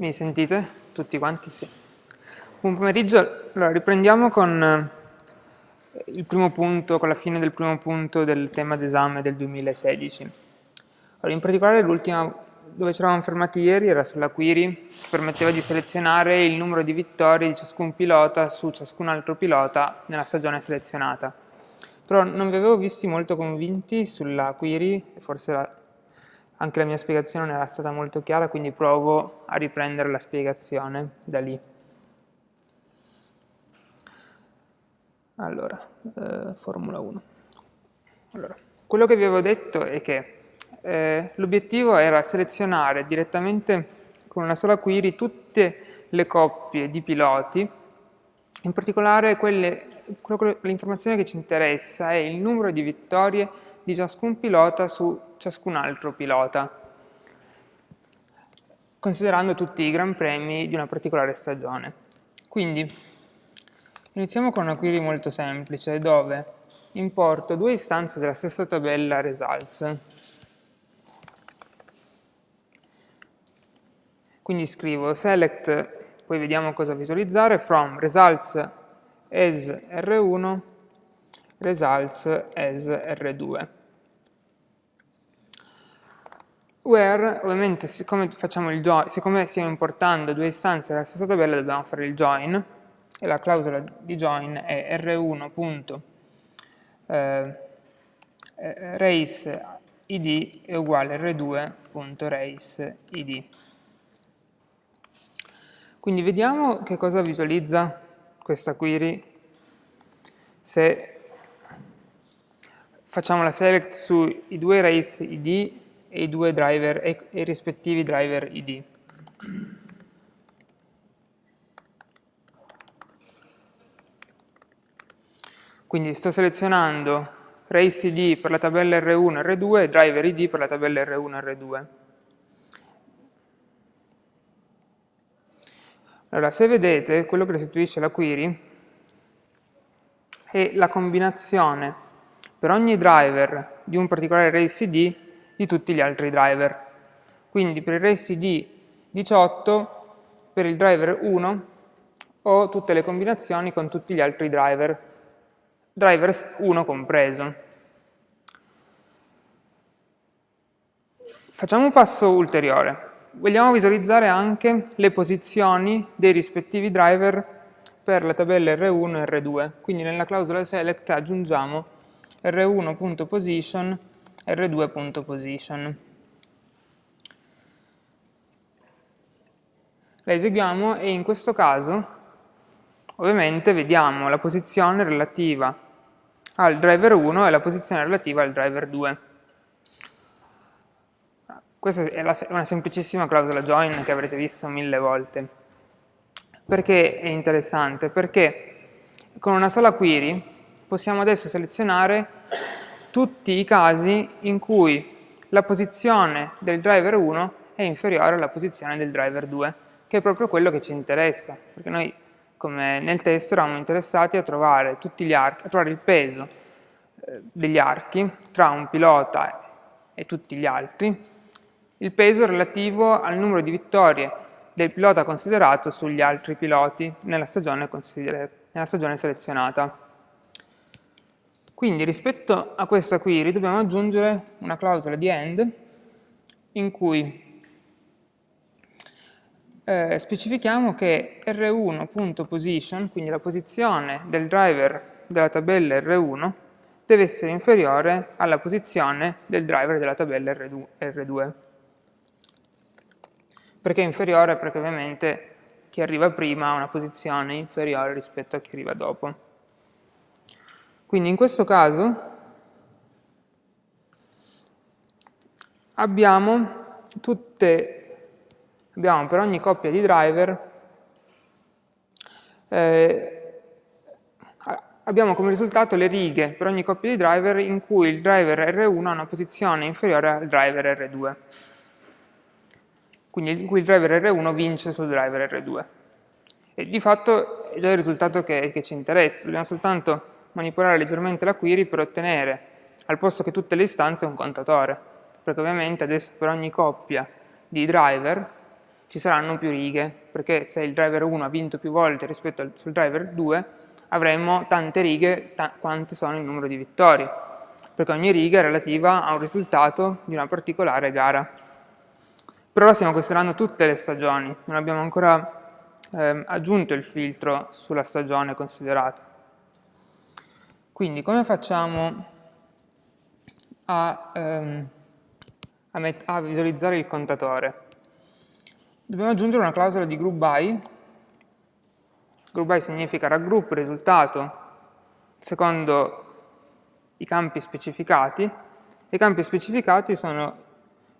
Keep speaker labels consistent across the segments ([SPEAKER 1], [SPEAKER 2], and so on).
[SPEAKER 1] Mi sentite? Tutti quanti? Sì. Buon pomeriggio. Allora, riprendiamo con eh, il primo punto, con la fine del primo punto del tema d'esame del 2016. Allora, in particolare l'ultima dove ci eravamo fermati ieri era sulla query che permetteva di selezionare il numero di vittorie di ciascun pilota su ciascun altro pilota nella stagione selezionata. Però non vi avevo visti molto convinti sulla query, forse la, anche la mia spiegazione non era stata molto chiara, quindi provo a riprendere la spiegazione da lì. Allora, eh, Formula 1. Allora, quello che vi avevo detto è che eh, l'obiettivo era selezionare direttamente con una sola query tutte le coppie di piloti, in particolare l'informazione che ci interessa è il numero di vittorie di ciascun pilota su ciascun altro pilota, considerando tutti i gran premi di una particolare stagione. Quindi, iniziamo con una query molto semplice, dove importo due istanze della stessa tabella results. Quindi scrivo select, poi vediamo cosa visualizzare, from results as R1, results as R2. Where, ovviamente, siccome, facciamo il join, siccome stiamo importando due istanze della stessa tabella, dobbiamo fare il join, e la clausola di join è r1. Eh, id è uguale r2.race id. Quindi vediamo che cosa visualizza questa query se facciamo la select sui due race id e i due driver e, i rispettivi driver id. Quindi sto selezionando race id per la tabella R1 e R2 e driver id per la tabella R1 e R2. Allora, se vedete, quello che restituisce la query è la combinazione per ogni driver di un particolare race id di tutti gli altri driver. Quindi per il race id 18, per il driver 1 ho tutte le combinazioni con tutti gli altri driver, driver 1 compreso. Facciamo un passo ulteriore. Vogliamo visualizzare anche le posizioni dei rispettivi driver per la tabella R1 e R2. Quindi nella clausola select aggiungiamo r1.position r2.position. La eseguiamo e in questo caso ovviamente vediamo la posizione relativa al driver 1 e la posizione relativa al driver 2. Questa è una semplicissima clausola join che avrete visto mille volte. Perché è interessante? Perché con una sola query possiamo adesso selezionare tutti i casi in cui la posizione del driver 1 è inferiore alla posizione del driver 2, che è proprio quello che ci interessa, perché noi come nel testo eravamo interessati a trovare, archi, a trovare il peso eh, degli archi tra un pilota e tutti gli altri, il peso relativo al numero di vittorie del pilota considerato sugli altri piloti nella stagione, nella stagione selezionata. Quindi rispetto a questa query dobbiamo aggiungere una clausola di end in cui eh, specifichiamo che r1.position, quindi la posizione del driver della tabella R1, deve essere inferiore alla posizione del driver della tabella R2. Perché inferiore? Perché ovviamente chi arriva prima ha una posizione inferiore rispetto a chi arriva dopo. Quindi in questo caso abbiamo tutte, abbiamo per ogni coppia di driver, eh, abbiamo come risultato le righe per ogni coppia di driver in cui il driver R1 ha una posizione inferiore al driver R2. Quindi in cui il driver R1 vince sul driver R2. E di fatto è già il risultato che, che ci interessa, dobbiamo soltanto manipolare leggermente la query per ottenere, al posto che tutte le istanze, un contatore, perché ovviamente adesso per ogni coppia di driver ci saranno più righe, perché se il driver 1 ha vinto più volte rispetto al sul driver 2, avremo tante righe ta quante sono il numero di vittorie, perché ogni riga è relativa a un risultato di una particolare gara. Per ora stiamo considerando tutte le stagioni, non abbiamo ancora eh, aggiunto il filtro sulla stagione considerata. Quindi come facciamo a, ehm, a, a visualizzare il contatore? Dobbiamo aggiungere una clausola di group by. Group by significa raggruppo risultato secondo i campi specificati. I campi specificati sono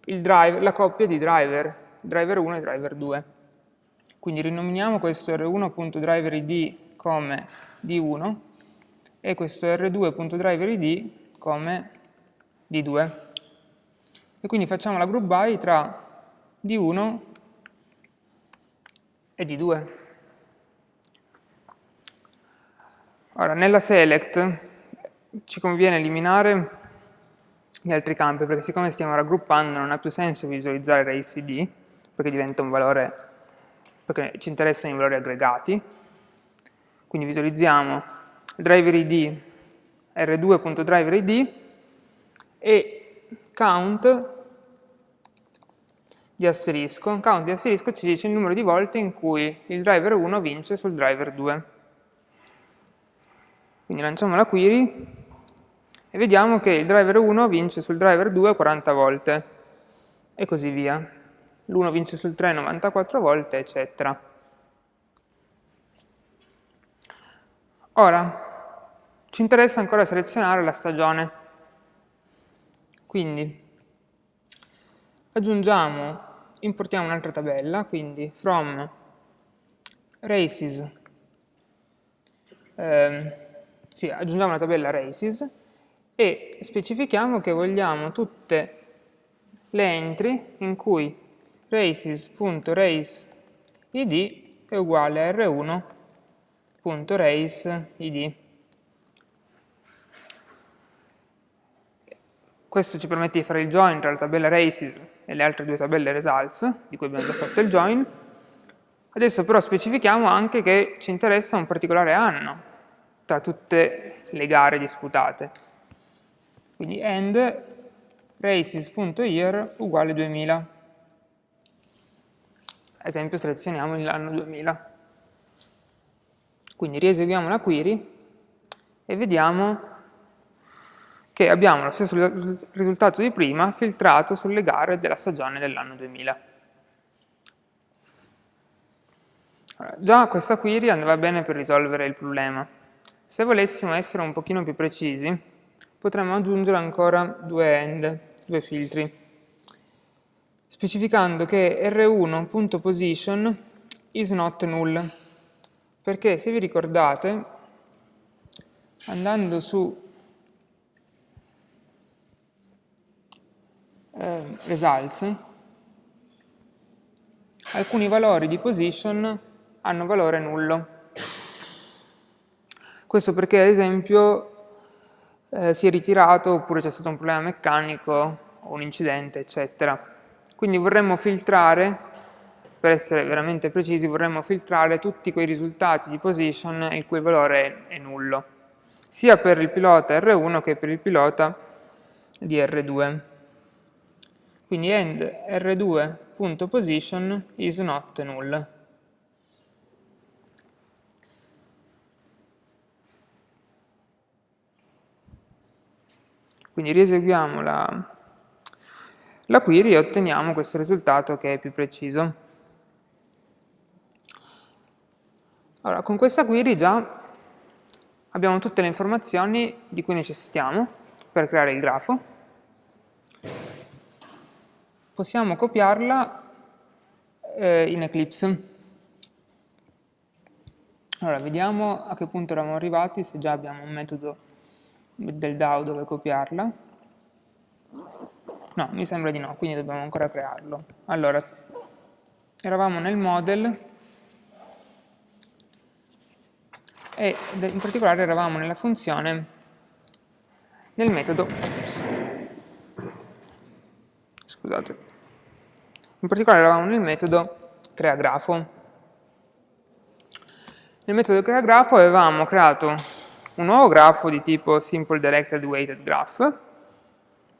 [SPEAKER 1] drive, la coppia di driver, driver 1 e driver 2. Quindi rinominiamo questo r1.driverID come d1 e questo r2.driverID come d2. E quindi facciamo la group by tra d1 e di 2. Ora, nella select ci conviene eliminare gli altri campi, perché siccome stiamo raggruppando non ha più senso visualizzare RACD, perché diventa un valore, perché ci interessano i valori aggregati. Quindi visualizziamo driver id r2.driver e count di asterisco, un count di asterisco ci dice il numero di volte in cui il driver 1 vince sul driver 2. Quindi lanciamo la query e vediamo che il driver 1 vince sul driver 2 40 volte e così via. L'1 vince sul 3 94 volte, eccetera. Ora, ci interessa ancora selezionare la stagione. Quindi aggiungiamo importiamo un'altra tabella, quindi from races, ehm, sì, aggiungiamo la tabella races e specifichiamo che vogliamo tutte le entry in cui races.raceid è uguale a r1.raceid. Questo ci permette di fare il join tra la tabella races e le altre due tabelle results, di cui abbiamo già fatto il join. Adesso però specifichiamo anche che ci interessa un particolare anno tra tutte le gare disputate. Quindi end races.year uguale 2000. Ad esempio selezioniamo l'anno 2000. Quindi rieseguiamo la query e vediamo che abbiamo lo stesso risultato di prima filtrato sulle gare della stagione dell'anno 2000. Allora, già questa query andava bene per risolvere il problema. Se volessimo essere un pochino più precisi, potremmo aggiungere ancora due end, due filtri, specificando che r1.position is not null, perché se vi ricordate, andando su eh, results, alcuni valori di position hanno valore nullo. Questo perché ad esempio eh, si è ritirato oppure c'è stato un problema meccanico o un incidente, eccetera. Quindi vorremmo filtrare, per essere veramente precisi, vorremmo filtrare tutti quei risultati di position il cui valore è, nullo, sia per il pilota R1 che per il pilota di R2. Quindi end r2.position is not null. Quindi rieseguiamo la, la query e otteniamo questo risultato che è più preciso. Allora, con questa query già abbiamo tutte le informazioni di cui necessitiamo per creare il grafo possiamo copiarla eh, in Eclipse. Allora, vediamo a che punto eravamo arrivati, se già abbiamo un metodo del DAO dove copiarla. No, mi sembra di no, quindi dobbiamo ancora crearlo. Allora, eravamo nel model e in particolare eravamo nella funzione nel metodo oops, scusate in particolare eravamo nel metodo crea grafo. Nel metodo crea grafo avevamo creato un nuovo grafo di tipo simple directed weighted graph,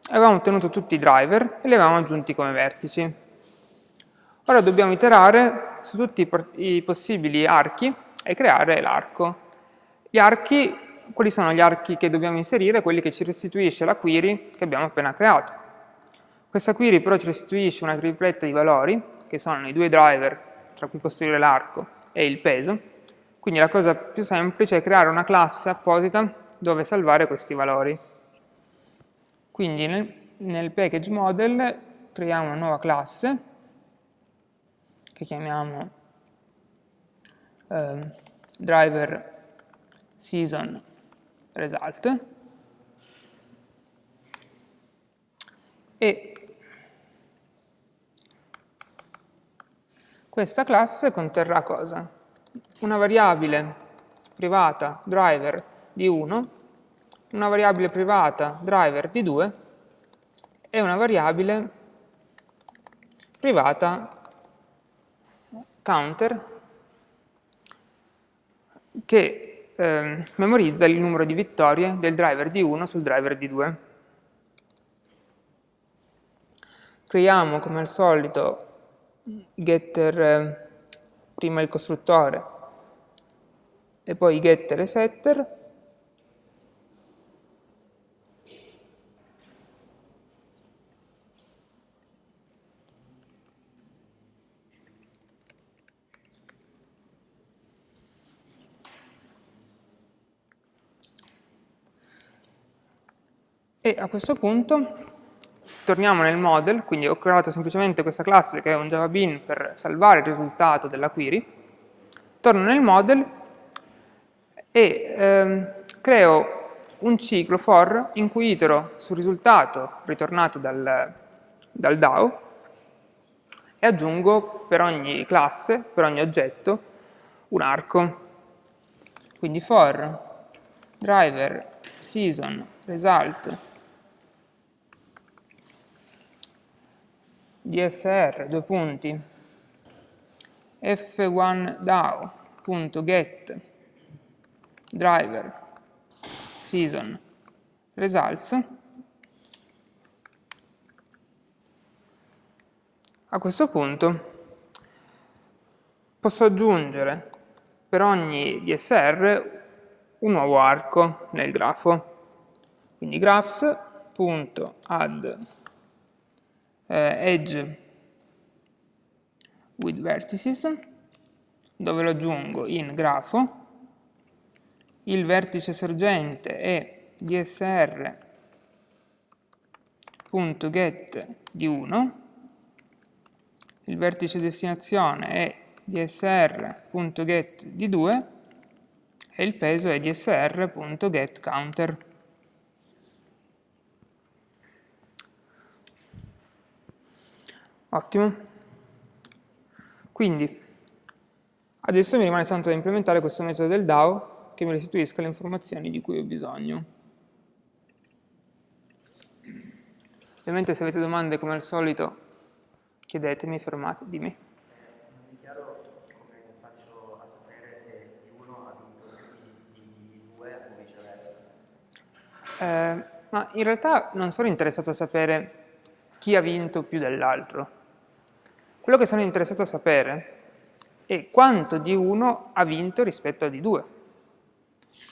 [SPEAKER 1] avevamo ottenuto tutti i driver e li avevamo aggiunti come vertici. Ora dobbiamo iterare su tutti i possibili archi e creare l'arco. Gli archi, quali sono gli archi che dobbiamo inserire? Quelli che ci restituisce la query che abbiamo appena creato. Questa query però ci restituisce una tripletta di valori, che sono i due driver tra cui costruire l'arco e il peso, quindi la cosa più semplice è creare una classe apposita dove salvare questi valori. Quindi nel, nel package model creiamo una nuova classe che chiamiamo eh, driver season result e questa classe conterrà cosa? Una variabile privata driver di 1, una variabile privata driver di 2 e una variabile privata counter che eh, memorizza il numero di vittorie del driver di 1 sul driver di 2. Creiamo come al solito getter, eh, prima il costruttore e poi getter e setter E a questo punto torniamo nel model, quindi ho creato semplicemente questa classe che è un Java Bean per salvare il risultato della query, torno nel model e ehm, creo un ciclo for in cui itero sul risultato ritornato dal, dal DAO e aggiungo per ogni classe, per ogni oggetto, un arco. Quindi for driver season result dsr, due punti, f1dao.get driver season. Results. A questo punto posso aggiungere per ogni DSR un nuovo arco nel grafo. Quindi graphs.add edge with vertices, dove lo aggiungo in grafo, il vertice sorgente è dsr.get di 1, il vertice destinazione è dsr.get di 2 e il peso è dsr.getCounter. Ottimo. Quindi, adesso mi rimane soltanto da implementare questo metodo del DAO che mi restituisca le informazioni di cui ho bisogno. Ovviamente se avete domande come al solito chiedetemi, fermate, dimmi. Eh, ma in realtà non sono interessato a sapere chi ha vinto più dell'altro. Quello che sono interessato a sapere è quanto di 1 ha vinto rispetto a di 2.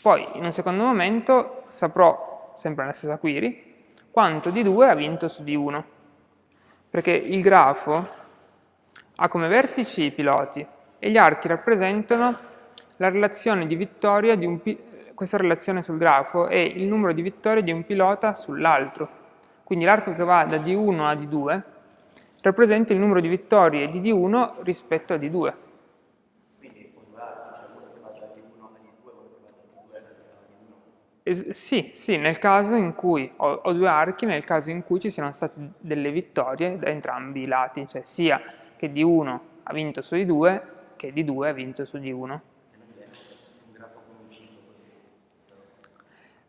[SPEAKER 1] Poi, in un secondo momento, saprò, sempre nella stessa query, quanto di 2 ha vinto su di 1. Perché il grafo ha come vertici i piloti e gli archi rappresentano la relazione di vittoria di un questa relazione sul grafo è il numero di vittorie di un pilota sull'altro. Quindi l'arco che va da D1 a D2 rappresenta il numero di vittorie di D1 rispetto a D2.
[SPEAKER 2] Quindi può durare, c'è uno che va da D1 a D2, uno che va da D2 a
[SPEAKER 1] D1. sì, sì, nel caso in cui ho, ho, due archi, nel caso in cui ci siano state delle vittorie da entrambi i lati, cioè sia che D1 ha vinto su D2 che D2 ha vinto su D1.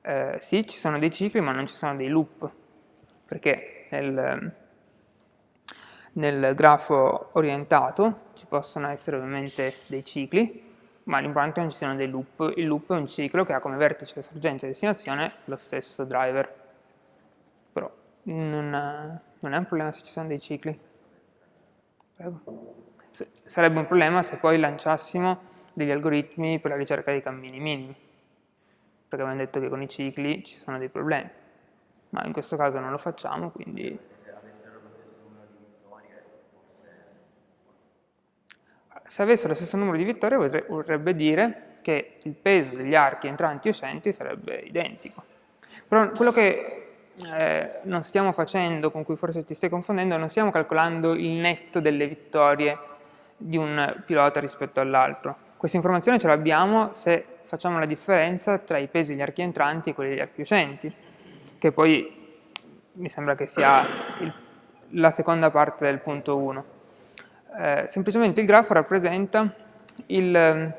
[SPEAKER 1] Eh, sì, ci sono dei cicli ma non ci sono dei loop, perché nel, nel grafo orientato, ci possono essere ovviamente dei cicli, ma l'importante è che ci siano dei loop. Il loop è un ciclo che ha come vertice sorgente e destinazione lo stesso driver. Però non, non è un problema se ci sono dei cicli. Prego. Sarebbe un problema se poi lanciassimo degli algoritmi per la ricerca dei cammini minimi, perché abbiamo detto che con i cicli ci sono dei problemi, ma in questo caso non lo facciamo, quindi... Se avessero lo stesso numero di vittorie, forse... Se avessero lo stesso numero di vittorie vorrebbe dire che il peso degli archi entranti e uscenti sarebbe identico. Però quello che eh, non stiamo facendo, con cui forse ti stai confondendo, non stiamo calcolando il netto delle vittorie di un pilota rispetto all'altro. Questa informazione ce l'abbiamo se facciamo la differenza tra i pesi degli archi entranti e quelli degli archi uscenti, che poi mi sembra che sia il, la seconda parte del punto 1. Eh, semplicemente il grafo rappresenta il,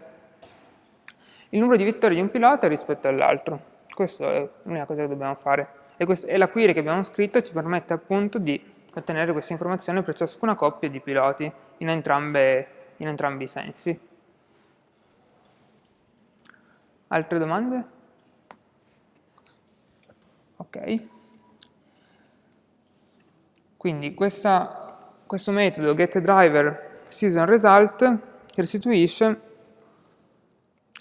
[SPEAKER 1] il numero di vittorie di un pilota rispetto all'altro. Questa è l'unica cosa che dobbiamo fare e, quest e la query che abbiamo scritto ci permette appunto di ottenere questa informazione per ciascuna coppia di piloti in, entrambe, in entrambi i sensi. Altre domande? Ok. Quindi questa, questo metodo getDriver season result restituisce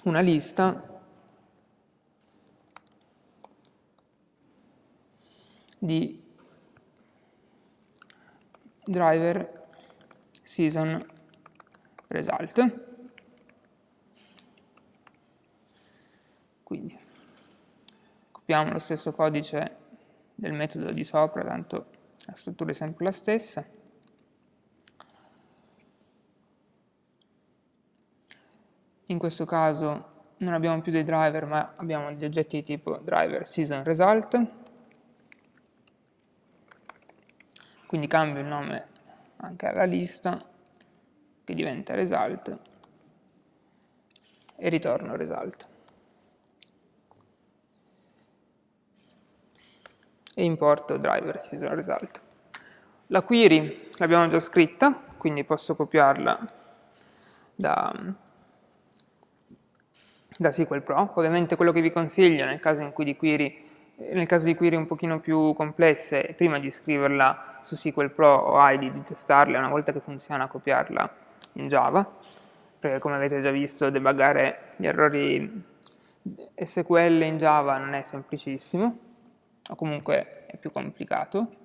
[SPEAKER 1] una lista di driver season result. Quindi copiamo lo stesso codice del metodo di sopra, tanto la struttura è sempre la stessa. In questo caso non abbiamo più dei driver, ma abbiamo degli oggetti di tipo driver season result. quindi cambio il nome anche alla lista che diventa result e ritorno result e importo driver season result la query l'abbiamo già scritta quindi posso copiarla da, da SQL Pro ovviamente quello che vi consiglio nel caso di query nel caso di query un pochino più complesse, prima di scriverla su SQL Pro o ID, di testarla, una volta che funziona copiarla in Java, perché come avete già visto debuggare gli errori SQL in Java non è semplicissimo, o comunque è più complicato.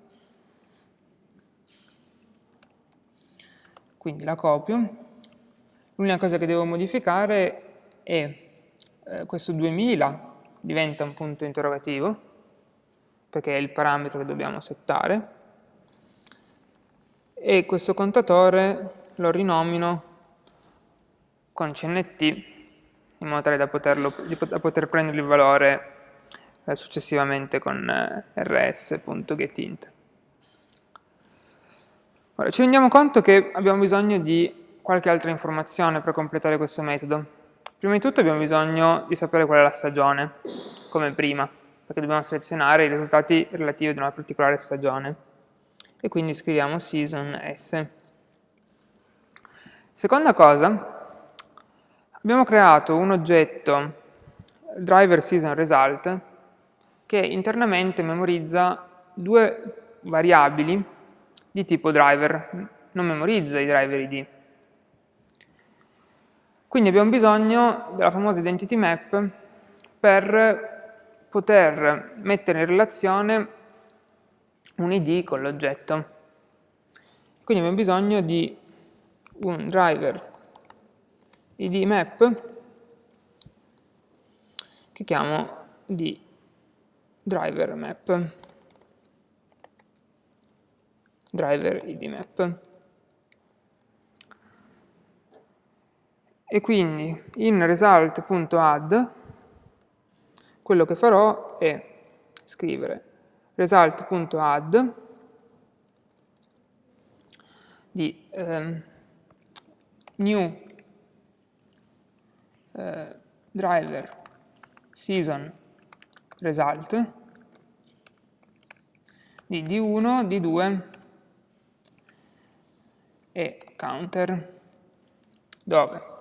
[SPEAKER 1] Quindi la copio. L'unica cosa che devo modificare è eh, questo 2000 diventa un punto interrogativo, perché è il parametro che dobbiamo settare, e questo contatore lo rinomino con CNT in modo tale da, poterlo, da poter prendere il valore eh, successivamente con eh, rs.getInt. Ora, ci rendiamo conto che abbiamo bisogno di qualche altra informazione per completare questo metodo. Prima di tutto abbiamo bisogno di sapere qual è la stagione, come prima, perché dobbiamo selezionare i risultati relativi ad una particolare stagione. E quindi scriviamo season S. Seconda cosa, abbiamo creato un oggetto driver season result che internamente memorizza due variabili di tipo driver, non memorizza i driver id. Quindi abbiamo bisogno della famosa identity map per poter mettere in relazione un id con l'oggetto. Quindi abbiamo bisogno di un driver id map che chiamo di driver map driver id map e quindi in result.add quello che farò è scrivere result.add di eh, new eh, driver season result di D1, D2 e counter, dove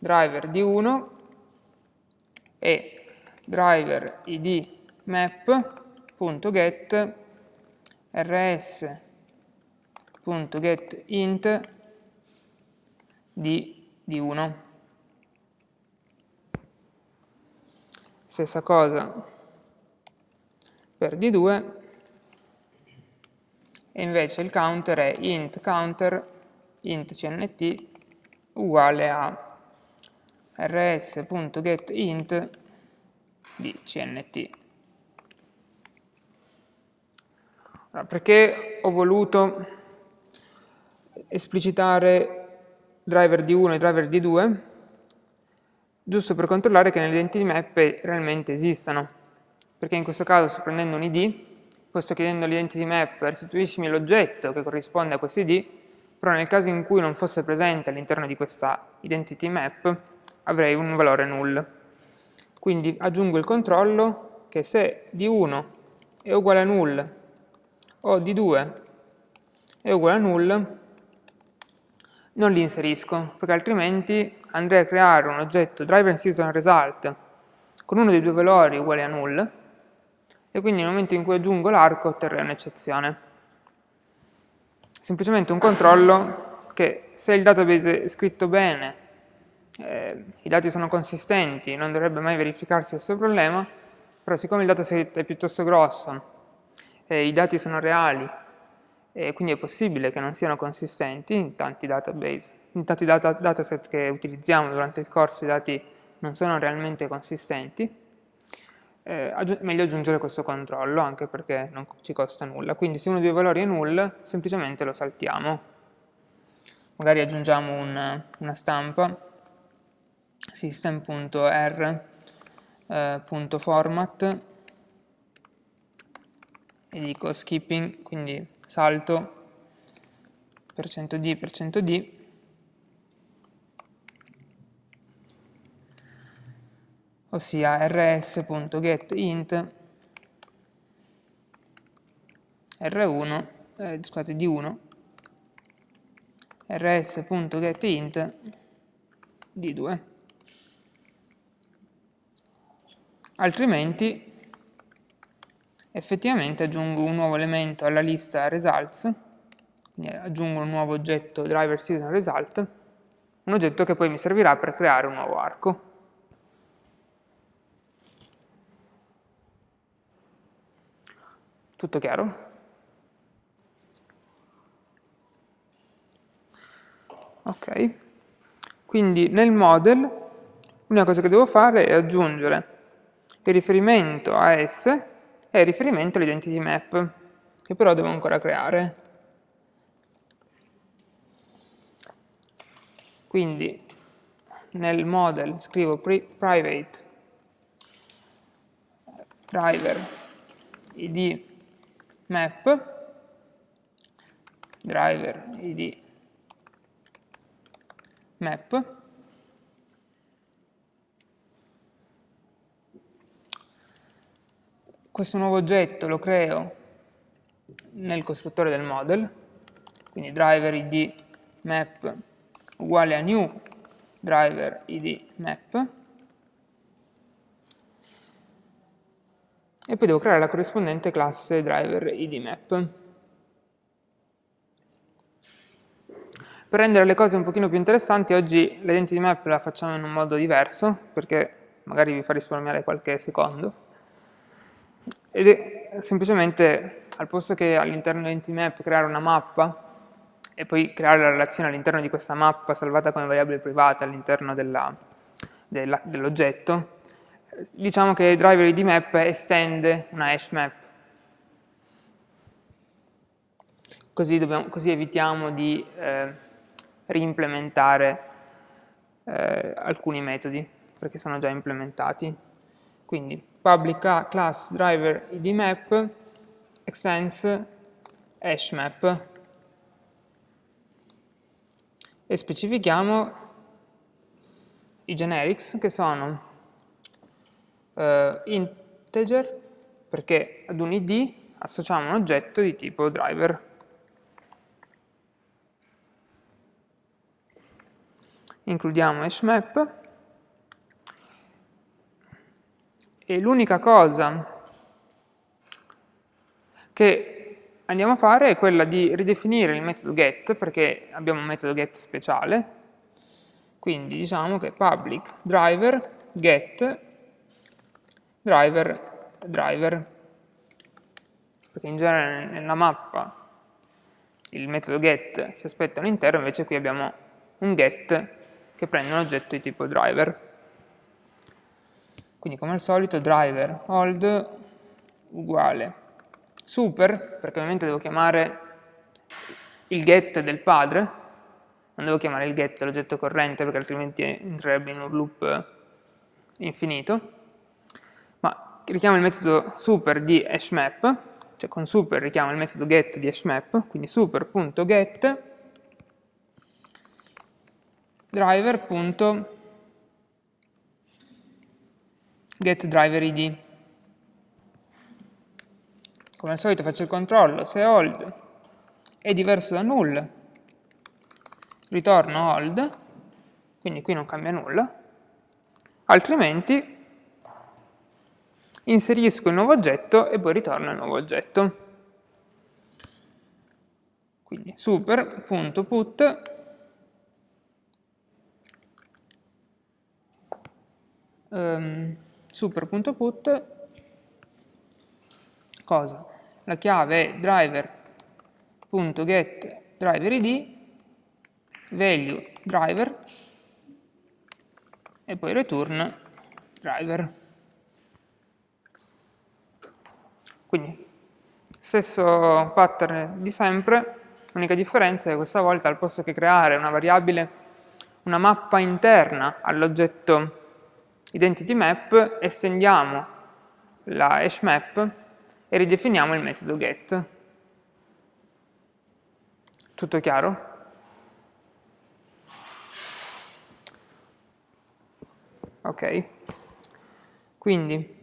[SPEAKER 1] driver di 1 e driver id map.get rs.getInt di, di 1. Stessa cosa per D2 e invece il counter è int counter int cnt uguale a rs.getInt di cnt. Allora, perché ho voluto esplicitare driver D1 e driver D2? giusto per controllare che nelle identity map realmente esistano, perché in questo caso sto prendendo un id, poi sto chiedendo all'identity map restituiscimi l'oggetto che corrisponde a questo id, però nel caso in cui non fosse presente all'interno di questa identity map avrei un valore null. Quindi aggiungo il controllo che se d1 è uguale a null o d2 è uguale a null, non li inserisco, perché altrimenti andrei a creare un oggetto driver season result con uno dei due valori uguale a null e quindi nel momento in cui aggiungo l'arco otterrei un'eccezione. Semplicemente un controllo che se il database è scritto bene, eh, i dati sono consistenti, non dovrebbe mai verificarsi questo problema, però siccome il dataset è piuttosto grosso, e i dati sono reali e quindi è possibile che non siano consistenti in tanti database. In tanti data, dataset che utilizziamo durante il corso i dati non sono realmente consistenti, eh, aggi meglio aggiungere questo controllo anche perché non ci costa nulla. Quindi se uno dei valori è null, semplicemente lo saltiamo. Magari aggiungiamo un, una stampa system.r.format eh, e dico skipping, quindi salto %d, %d, ossia rs.getInt r1, eh, scusate, d1, rs.getInt d2. Altrimenti effettivamente aggiungo un nuovo elemento alla lista results, quindi aggiungo un nuovo oggetto driver season result, un oggetto che poi mi servirà per creare un nuovo arco. Tutto chiaro? Ok, quindi nel model l'unica cosa che devo fare è aggiungere il riferimento a S è il riferimento all'identity map, che però devo ancora creare. Quindi nel model scrivo private driver id map driver id map questo nuovo oggetto lo creo nel costruttore del model, quindi driver id map uguale a new driver id map, e poi devo creare la corrispondente classe driver id map. Per rendere le cose un pochino più interessanti, oggi l'identity map la facciamo in un modo diverso, perché magari vi fa risparmiare qualche secondo ed è semplicemente al posto che all'interno dell'entity creare una mappa e poi creare la relazione all'interno di questa mappa salvata come variabile privata all'interno dell'oggetto, diciamo che driver id map estende una hash map. Così, dobbiamo, così evitiamo di eh, reimplementare eh, alcuni metodi, perché sono già implementati. Quindi public class driver id map extends hash map e specifichiamo i generics che sono uh, integer perché ad un id associamo un oggetto di tipo driver. Includiamo hashmap, e l'unica cosa che andiamo a fare è quella di ridefinire il metodo get, perché abbiamo un metodo get speciale, quindi diciamo che public driver get driver driver, perché in genere nella mappa il metodo get si aspetta un intero, invece qui abbiamo un get che prende un oggetto di tipo driver. Quindi come al solito driver hold uguale. Super, perché ovviamente devo chiamare il get del padre, non devo chiamare il get l'oggetto corrente perché altrimenti entrerebbe in un loop infinito, ma richiamo il metodo super di hashmap, cioè con super richiamo il metodo get di hashmap, quindi super.get driver.getDriverID. Come al solito faccio il controllo, se hold è diverso da null, ritorno hold, quindi qui non cambia nulla, altrimenti inserisco il nuovo oggetto e poi ritorno il nuovo oggetto. Quindi super.put um, super.put cosa? La chiave è driver.get driverID value driver e poi return driver. Quindi, stesso pattern di sempre, l'unica differenza è che questa volta al posto che creare una variabile, una mappa interna all'oggetto identity map, estendiamo la hash map e ridefiniamo il metodo get. Tutto chiaro? Ok, quindi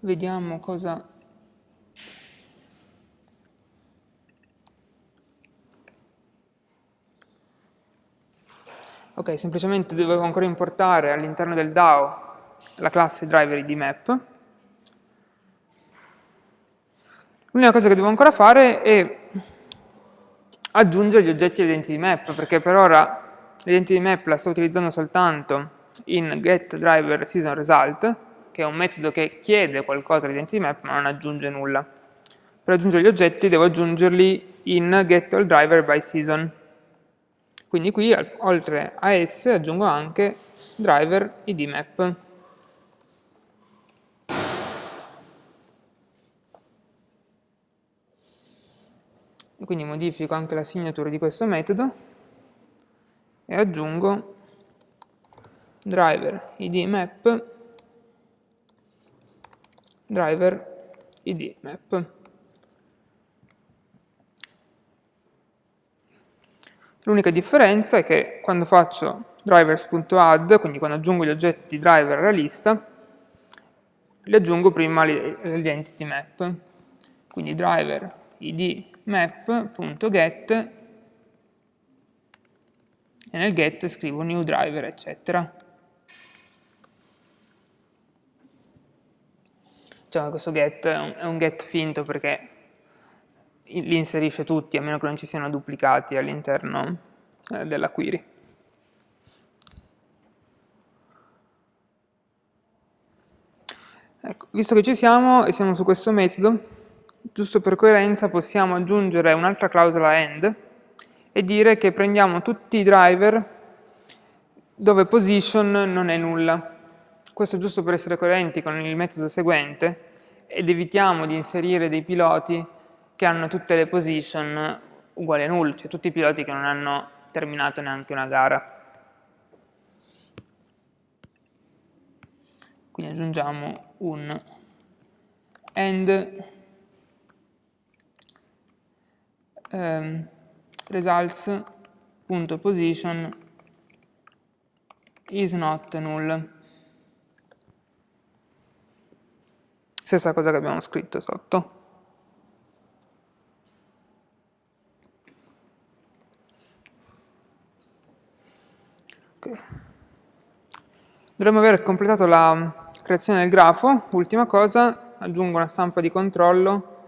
[SPEAKER 1] vediamo cosa Ok, semplicemente dovevo ancora importare all'interno del DAO la classe driver di map. L'unica cosa che devo ancora fare è aggiungere gli oggetti all'identity map, perché per ora l'identity map la sto utilizzando soltanto in getDriverSeasonResult, che è un metodo che chiede qualcosa all'identity map ma non aggiunge nulla. Per aggiungere gli oggetti devo aggiungerli in getAllDriverBySeason. Quindi qui oltre a S aggiungo anche driver idmap. E quindi modifico anche la signature di questo metodo e aggiungo driver idmap driver idmap. L'unica differenza è che quando faccio drivers.add, quindi quando aggiungo gli oggetti driver alla lista, li aggiungo prima all'identity map. Quindi driver id map.get e nel get scrivo new driver, eccetera. Diciamo che questo get è un, è un get finto perché li inserisce tutti, a meno che non ci siano duplicati all'interno eh, della query. Ecco, visto che ci siamo e siamo su questo metodo, giusto per coerenza possiamo aggiungere un'altra clausola end e dire che prendiamo tutti i driver dove position non è nulla. Questo giusto per essere coerenti con il metodo seguente ed evitiamo di inserire dei piloti che hanno tutte le position uguali a null, cioè tutti i piloti che non hanno terminato neanche una gara. Quindi aggiungiamo un end um, results.position is not null. Stessa cosa che abbiamo scritto sotto. Okay. Dovremmo aver completato la creazione del grafo. Ultima cosa, aggiungo una stampa di controllo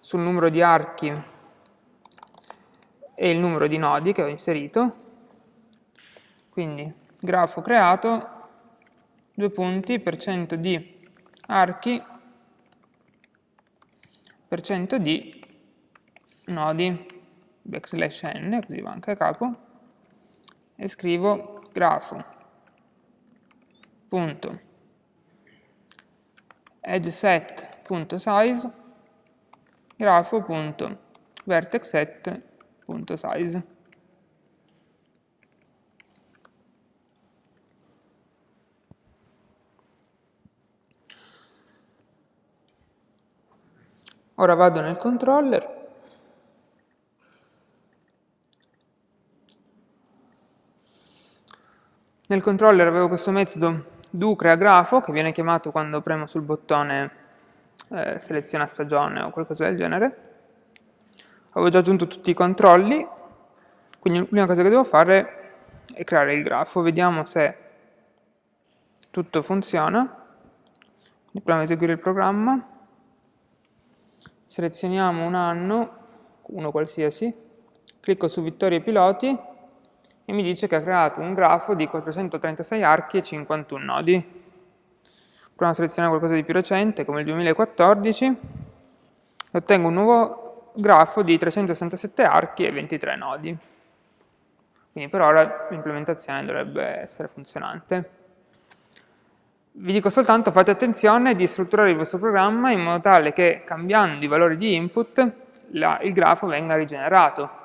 [SPEAKER 1] sul numero di archi e il numero di nodi che ho inserito. Quindi grafo creato, due punti, per cento di archi, per cento di nodi, backslash n, così va anche a capo, e scrivo grafo, punto, edgeset.size, grafo.vertexset.size. Ora vado nel controller Nel controller avevo questo metodo do crea grafo che viene chiamato quando premo sul bottone eh, seleziona stagione o qualcosa del genere. Avevo già aggiunto tutti i controlli, quindi l'unica cosa che devo fare è creare il grafo. Vediamo se tutto funziona. Quindi proviamo a eseguire il programma selezioniamo un anno, uno qualsiasi, clicco su vittorie piloti e mi dice che ha creato un grafo di 436 archi e 51 nodi. Proviamo a selezionare qualcosa di più recente, come il 2014, e ottengo un nuovo grafo di 367 archi e 23 nodi. Quindi per ora l'implementazione dovrebbe essere funzionante. Vi dico soltanto fate attenzione di strutturare il vostro programma in modo tale che cambiando i valori di input la, il grafo venga rigenerato.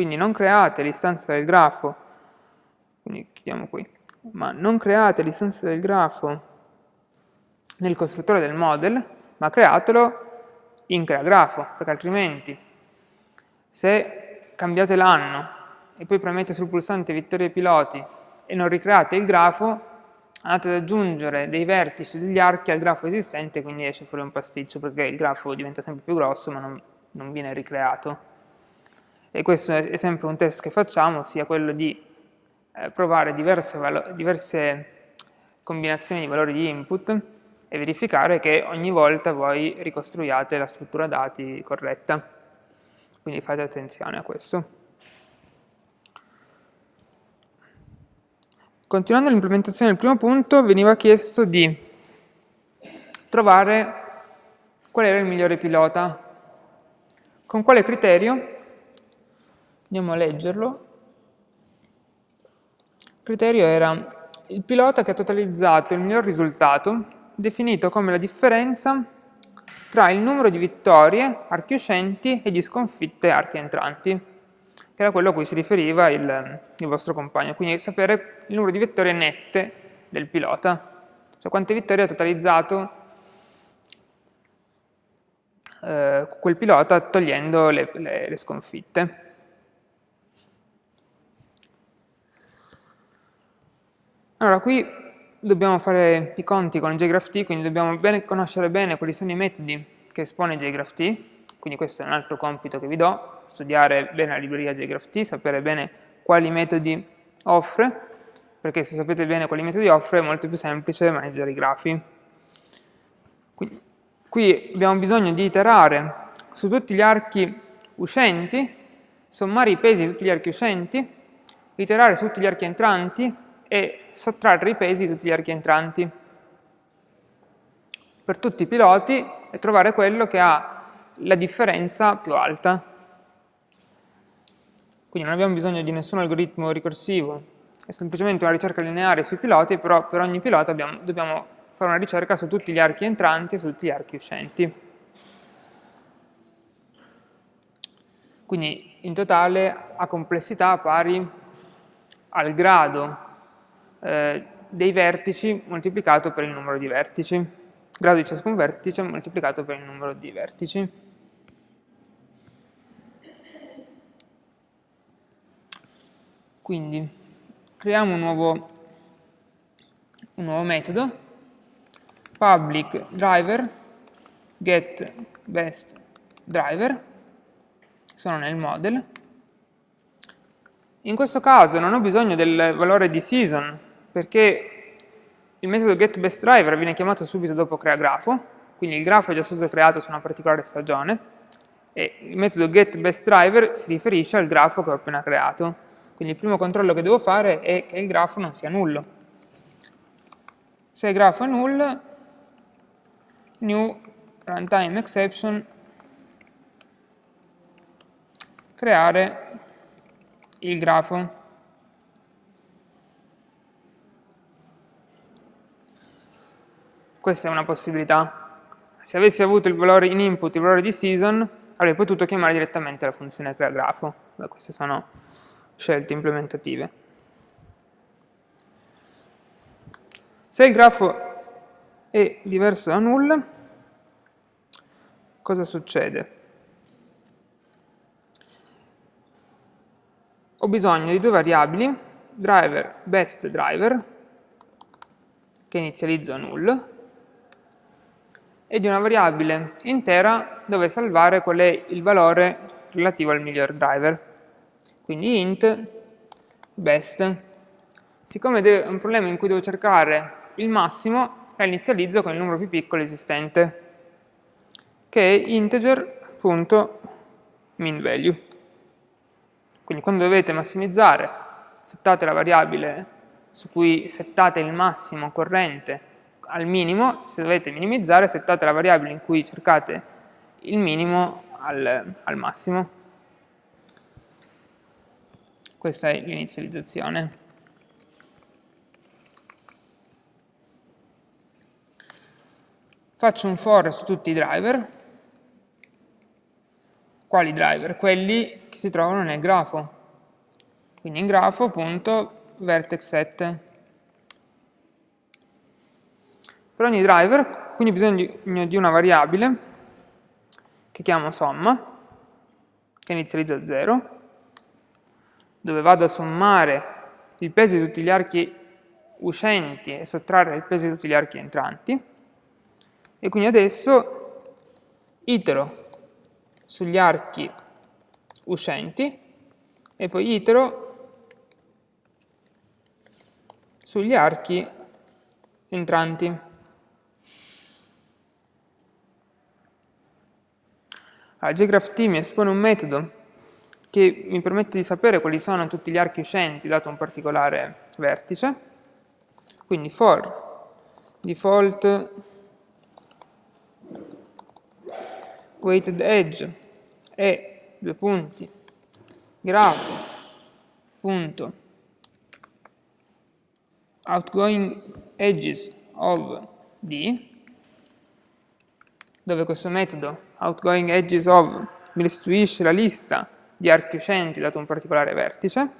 [SPEAKER 1] Quindi non create l'istanza del grafo, quindi chiudiamo qui, ma non create l'istanza del grafo nel costruttore del model, ma createlo in creagrafo, perché altrimenti se cambiate l'anno e poi premete sul pulsante vittorie piloti e non ricreate il grafo, andate ad aggiungere dei vertici degli archi al grafo esistente, quindi esce fuori un pasticcio, perché il grafo diventa sempre più grosso, ma non, non viene ricreato. E questo è sempre un test che facciamo, sia quello di eh, provare diverse, diverse combinazioni di valori di input e verificare che ogni volta voi ricostruiate la struttura dati corretta. Quindi fate attenzione a questo. Continuando l'implementazione del primo punto, veniva chiesto di trovare qual era il migliore pilota. Con quale criterio? Andiamo a leggerlo. Il criterio era il pilota che ha totalizzato il miglior risultato, definito come la differenza tra il numero di vittorie archi uscenti e di sconfitte archi entranti che era quello a cui si riferiva il, il vostro compagno, quindi sapere il numero di vittorie nette del pilota, cioè quante vittorie ha totalizzato eh, quel pilota togliendo le, le, le sconfitte. Allora, qui dobbiamo fare i conti con JGraphT, quindi dobbiamo bene, conoscere bene quali sono i metodi che espone JGraphT, quindi questo è un altro compito che vi do, studiare bene la libreria JGraphT, sapere bene quali metodi offre, perché se sapete bene quali metodi offre è molto più semplice maneggiare i grafi. Quindi, qui abbiamo bisogno di iterare su tutti gli archi uscenti, sommare i pesi di tutti gli archi uscenti, iterare su tutti gli archi entranti e sottrarre i pesi di tutti gli archi entranti per tutti i piloti e trovare quello che ha la differenza più alta. Quindi non abbiamo bisogno di nessun algoritmo ricorsivo, è semplicemente una ricerca lineare sui piloti, però per ogni pilota abbiamo, dobbiamo fare una ricerca su tutti gli archi entranti e su tutti gli archi uscenti. Quindi in totale ha complessità pari al grado eh, dei vertici moltiplicato per il numero di vertici, grado di ciascun vertice moltiplicato per il numero di vertici. Quindi creiamo un nuovo, un nuovo metodo, public driver get best driver, sono nel model. In questo caso non ho bisogno del valore di season, perché il metodo getBestDriver viene chiamato subito dopo creagrafo, quindi il grafo è già stato creato su una particolare stagione, e il metodo getBestDriver si riferisce al grafo che ho appena creato. Quindi il primo controllo che devo fare è che il grafo non sia nullo. Se il grafo è null, new runtime exception creare il grafo. Questa è una possibilità. Se avessi avuto il valore in input, il valore di season, avrei potuto chiamare direttamente la funzione creagrafo. Beh, queste sono scelte implementative. Se il grafo è diverso da null, cosa succede? ho bisogno di due variabili, driver best driver, che inizializzo a null, e di una variabile intera dove salvare qual è il valore relativo al miglior driver. Quindi int best. Siccome è un problema in cui devo cercare il massimo, la inizializzo con il numero più piccolo esistente, che è integer.minValue. Quindi quando dovete massimizzare, settate la variabile su cui settate il massimo corrente al minimo, se dovete minimizzare, settate la variabile in cui cercate il minimo al, al massimo. Questa è l'inizializzazione. Faccio un for su tutti i driver. Quali driver? Quelli che si trovano nel grafo. Quindi in grafo.vertex7 Per ogni driver, quindi bisogno di una variabile che chiamo somma, che inizializza a 0, dove vado a sommare il peso di tutti gli archi uscenti e sottrarre il peso di tutti gli archi entranti. E quindi adesso itero sugli archi uscenti e poi itero sugli archi entranti. Allora, jgraph mi espone un metodo che mi permette di sapere quali sono tutti gli archi uscenti dato un particolare vertice. Quindi for default weighted edge e due punti grafo punto outgoing edges of D dove questo metodo outgoing edges of mi restituisce la lista di archi uscenti dato un particolare vertice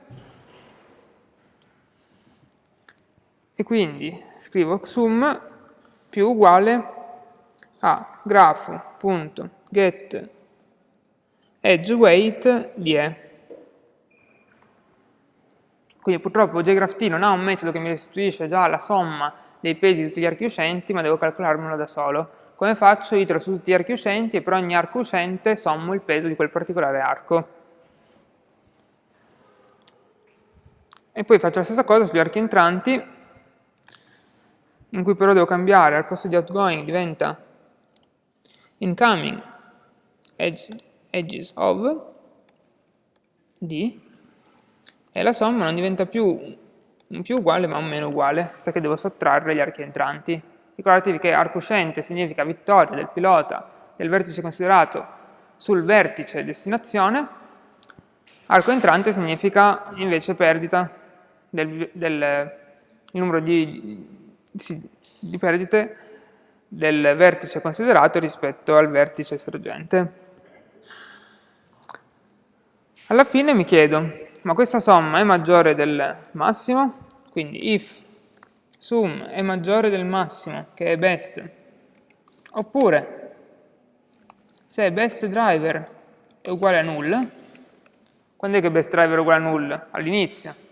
[SPEAKER 1] e quindi scrivo sum più uguale a grafo.get edge weight di E. Quindi purtroppo jgraph non ha un metodo che mi restituisce già la somma dei pesi di tutti gli archi uscenti, ma devo calcolarmelo da solo. Come faccio? Itero su tutti gli archi uscenti e per ogni arco uscente sommo il peso di quel particolare arco. E poi faccio la stessa cosa sugli archi entranti, in cui però devo cambiare, al posto di outgoing diventa incoming edge edges of D e la somma non diventa più un più uguale ma un meno uguale perché devo sottrarre gli archi entranti. Ricordatevi che arco uscente significa vittoria del pilota del vertice considerato sul vertice destinazione, arco entrante significa invece perdita del, del numero di, di, di perdite del vertice considerato rispetto al vertice sorgente. Alla fine mi chiedo, ma questa somma è maggiore del massimo? Quindi if sum è maggiore del massimo, che è best, oppure se best driver è uguale a null, quando è che best driver è uguale a null? All'inizio.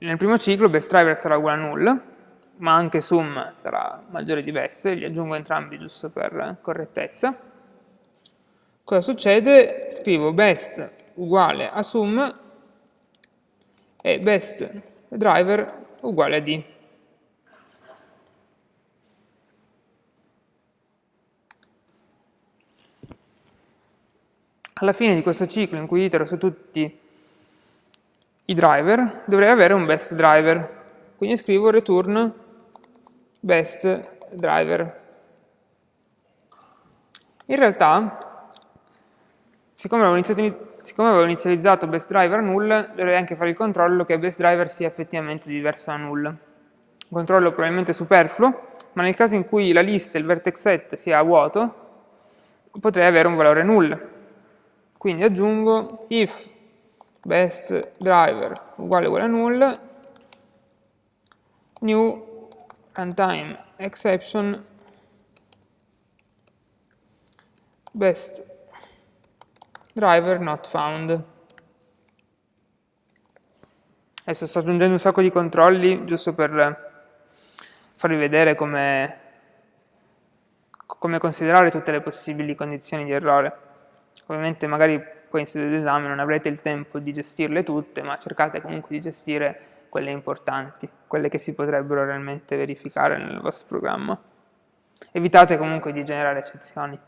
[SPEAKER 1] nel primo ciclo best driver sarà uguale a null, ma anche sum sarà maggiore di best, li aggiungo entrambi giusto per correttezza. Cosa succede? Scrivo best uguale a sum e best driver uguale a d. Alla fine di questo ciclo in cui itero su tutti i driver, dovrei avere un best driver. Quindi scrivo return best driver. In realtà, siccome avevo, siccome avevo inizializzato best driver null, dovrei anche fare il controllo che best driver sia effettivamente diverso da null. Un controllo probabilmente superfluo, ma nel caso in cui la lista, il vertex set sia vuoto, potrei avere un valore null. Quindi aggiungo if best driver uguale uguale a null, new runtime exception best driver not found. Adesso sto aggiungendo un sacco di controlli giusto per farvi vedere come, come considerare tutte le possibili condizioni di errore. Ovviamente magari poi in sede d'esame non avrete il tempo di gestirle tutte, ma cercate comunque di gestire quelle importanti, quelle che si potrebbero realmente verificare nel vostro programma. Evitate comunque di generare eccezioni.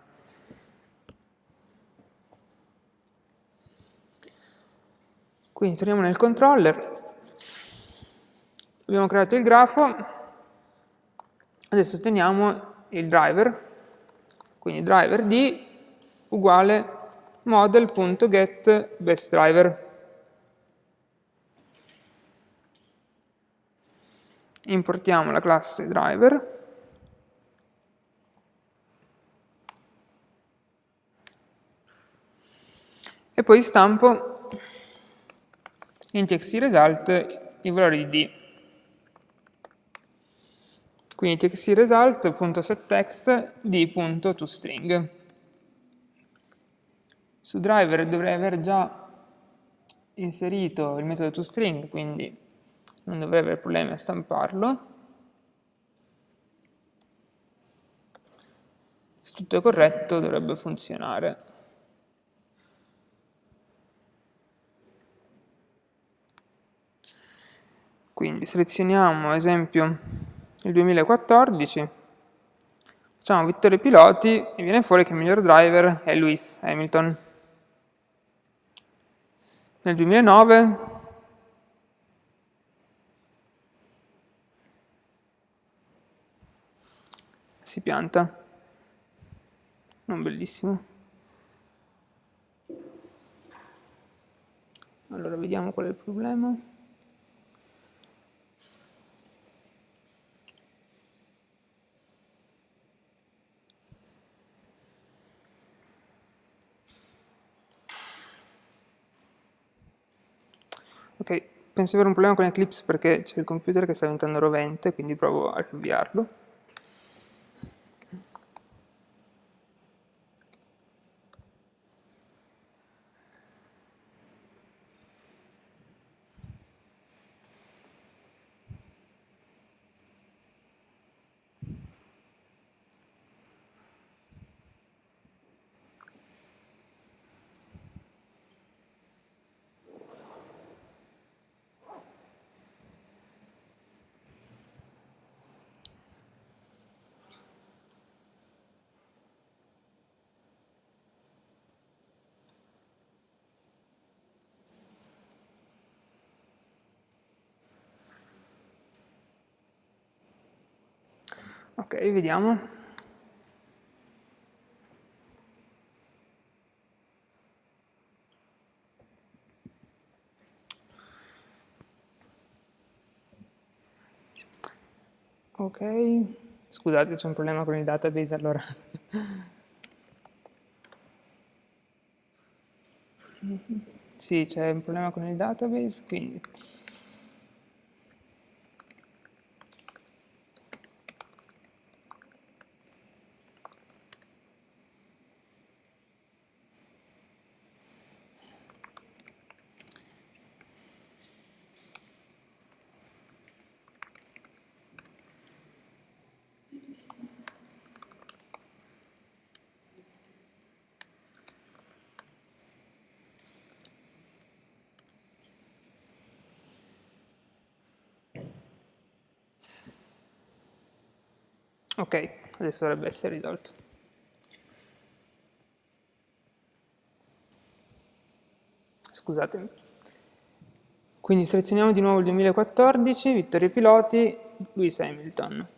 [SPEAKER 1] Quindi torniamo nel controller, abbiamo creato il grafo, adesso otteniamo il driver, quindi driver d uguale model.getBestDriver. Importiamo la classe driver. E poi stampo in txtresult i valori di d. Quindi txtresult.setText d.toString. Su driver dovrei aver già inserito il metodo toString, quindi non dovrei avere problemi a stamparlo. Se tutto è corretto dovrebbe funzionare. Quindi selezioniamo, esempio, il 2014, facciamo vittorie piloti e viene fuori che il miglior driver è Lewis Hamilton. Nel 2009 si pianta, non bellissimo. Allora vediamo qual è il problema. Ok, penso di avere un problema con Eclipse perché c'è il computer che sta diventando rovente, quindi provo a rinviarlo. Ok, vediamo. Ok, scusate c'è un problema con il database allora. sì, c'è un problema con il database, quindi Ok, adesso dovrebbe essere risolto. Scusatemi. Quindi selezioniamo di nuovo il 2014, vittorie piloti, Lewis Hamilton.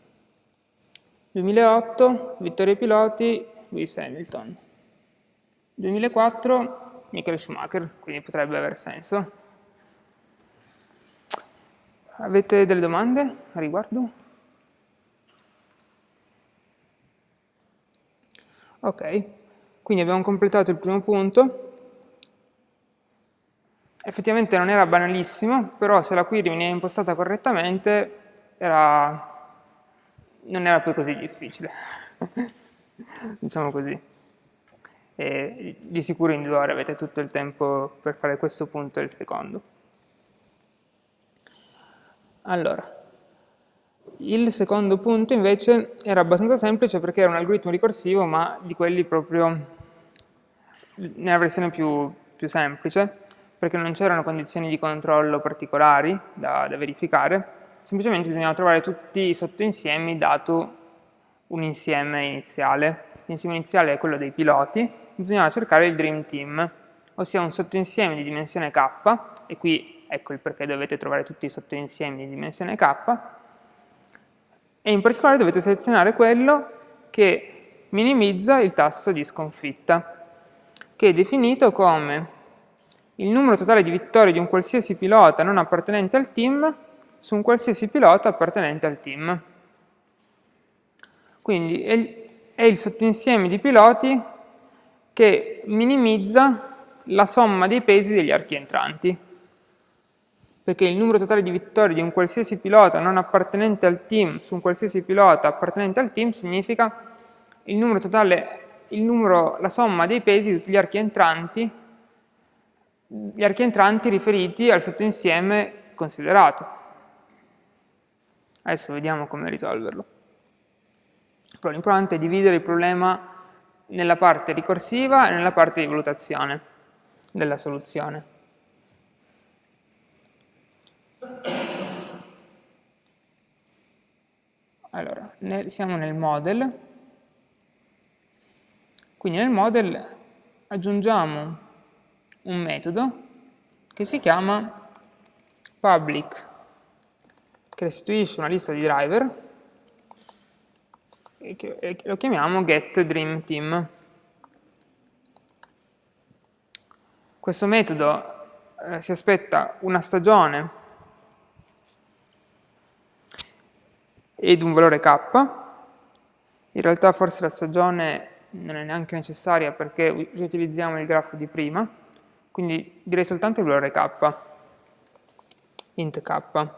[SPEAKER 1] 2008, vittorie piloti, Lewis Hamilton. 2004, Michael Schumacher, quindi potrebbe aver senso. Avete delle domande a riguardo? Ok, quindi abbiamo completato il primo punto effettivamente non era banalissimo, però se la query veniva impostata correttamente era... non era poi così difficile, diciamo così. E di sicuro in due ore avete tutto il tempo per fare questo punto e il secondo. Allora, il secondo punto invece era abbastanza semplice perché era un algoritmo ricorsivo, ma di quelli proprio nella versione più, più semplice, perché non c'erano condizioni di controllo particolari da, da verificare, semplicemente bisognava trovare tutti i sottoinsiemi dato un insieme iniziale. L'insieme iniziale è quello dei piloti, bisognava cercare il Dream Team, ossia un sottoinsieme di dimensione k, e qui ecco il perché dovete trovare tutti i sottoinsiemi di dimensione k, e in particolare dovete selezionare quello che minimizza il tasso di sconfitta, che è definito come il numero totale di vittorie di un qualsiasi pilota non appartenente al team su un qualsiasi pilota appartenente al team. Quindi è il sottoinsieme di piloti che minimizza la somma dei pesi degli archi entranti. Perché il numero totale di vittorie di un qualsiasi pilota non appartenente al team su un qualsiasi pilota appartenente al team significa il numero totale, il numero, la somma dei pesi di tutti gli archi entranti gli archi entranti riferiti al sottoinsieme considerato. Adesso vediamo come risolverlo. Però l'importante è dividere il problema nella parte ricorsiva e nella parte di valutazione della soluzione. Allora, siamo nel model, quindi nel model aggiungiamo un metodo che si chiama public, che restituisce una lista di driver e che lo chiamiamo getDreamTeam. Questo metodo eh, si aspetta una stagione ed un valore k, in realtà forse la stagione non è neanche necessaria perché riutilizziamo il grafo di prima, quindi direi soltanto il valore k, int k.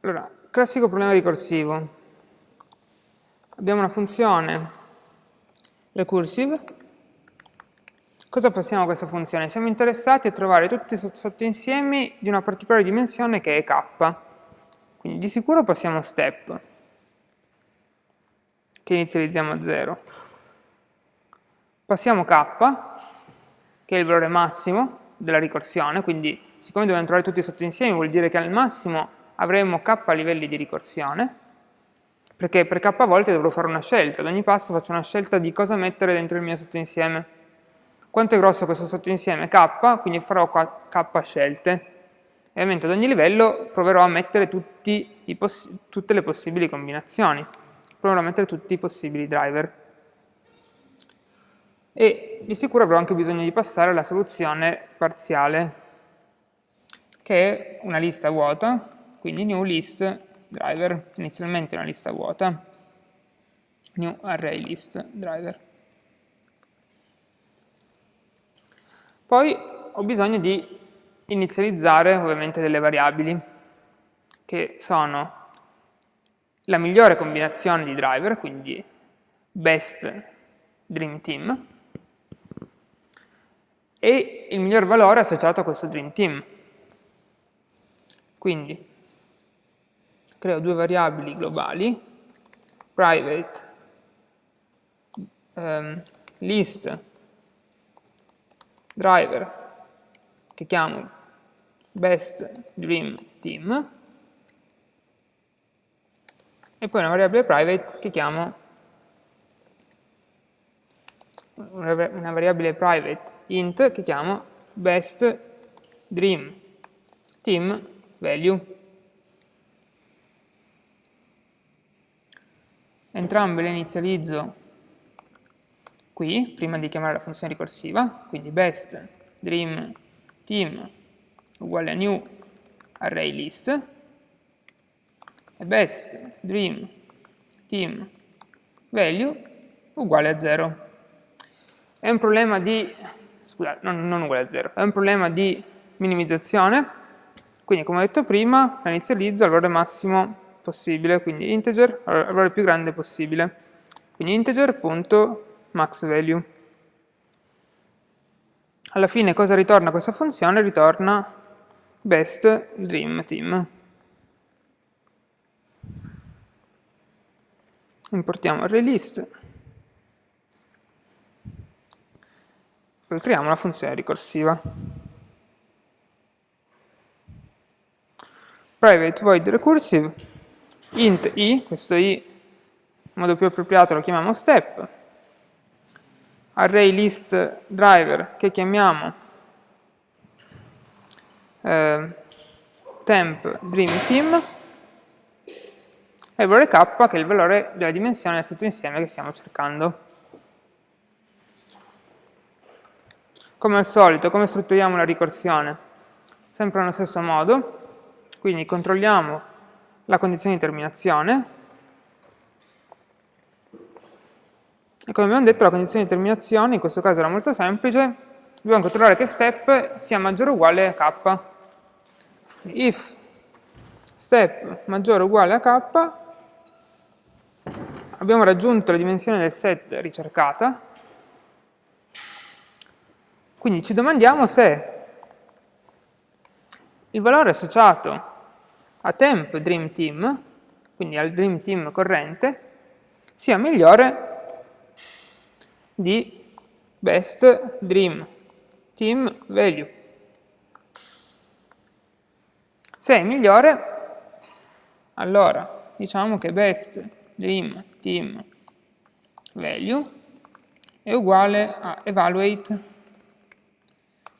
[SPEAKER 1] Allora, classico problema ricorsivo. Abbiamo una funzione recursive. Cosa passiamo a questa funzione? Siamo interessati a trovare tutti i sottoinsiemi di una particolare dimensione che è k. Quindi di sicuro passiamo step, che inizializziamo a 0. Passiamo k, che è il valore massimo della ricorsione, quindi siccome dobbiamo trovare tutti i sottoinsiemi vuol dire che al massimo avremo k livelli di ricorsione, perché per k volte dovrò fare una scelta, ad ogni passo faccio una scelta di cosa mettere dentro il mio sottoinsieme. Quanto è grosso questo sottoinsieme? k, quindi farò k scelte e ovviamente ad ogni livello proverò a mettere tutte le possibili combinazioni, proverò a mettere tutti i possibili driver. E di sicuro avrò anche bisogno di passare alla soluzione parziale, che è una lista vuota, quindi new list driver, inizialmente una lista vuota, new array list driver. Poi ho bisogno di inizializzare ovviamente delle variabili che sono la migliore combinazione di driver, quindi best dream team, e il miglior valore associato a questo dream team. Quindi creo due variabili globali, private um, list driver che chiamo best dream team e poi una variabile private che chiamo una variabile private int che chiamo best dream team value. Entrambe le inizializzo qui, prima di chiamare la funzione ricorsiva, quindi best dream team uguale a new array list e best dream team value uguale a 0. È un problema di, scusate, non, non uguale a 0, è un problema di minimizzazione, quindi come ho detto prima, la inizializzo al valore massimo possibile, quindi integer al valore più grande possibile. Quindi integer.maxValue. Alla fine cosa ritorna questa funzione? Ritorna best dream team. Importiamo array list Poi creiamo una funzione ricorsiva. Private void recursive, int i, questo i in modo più appropriato lo chiamiamo step, array list driver che chiamiamo eh, temp dream team e il valore k che è il valore della dimensione del sottoinsieme che stiamo cercando. Come al solito, come strutturiamo la ricorsione? Sempre nello stesso modo, quindi controlliamo la condizione di terminazione, e come abbiamo detto la condizione di terminazione in questo caso era molto semplice, dobbiamo controllare che step sia maggiore o uguale a k. If step maggiore o uguale a k, abbiamo raggiunto la dimensione del set ricercata, quindi ci domandiamo se il valore associato a temp dream team, quindi al dream team corrente, sia migliore di best dream team value. Se è migliore, allora diciamo che best dream team value è uguale a evaluate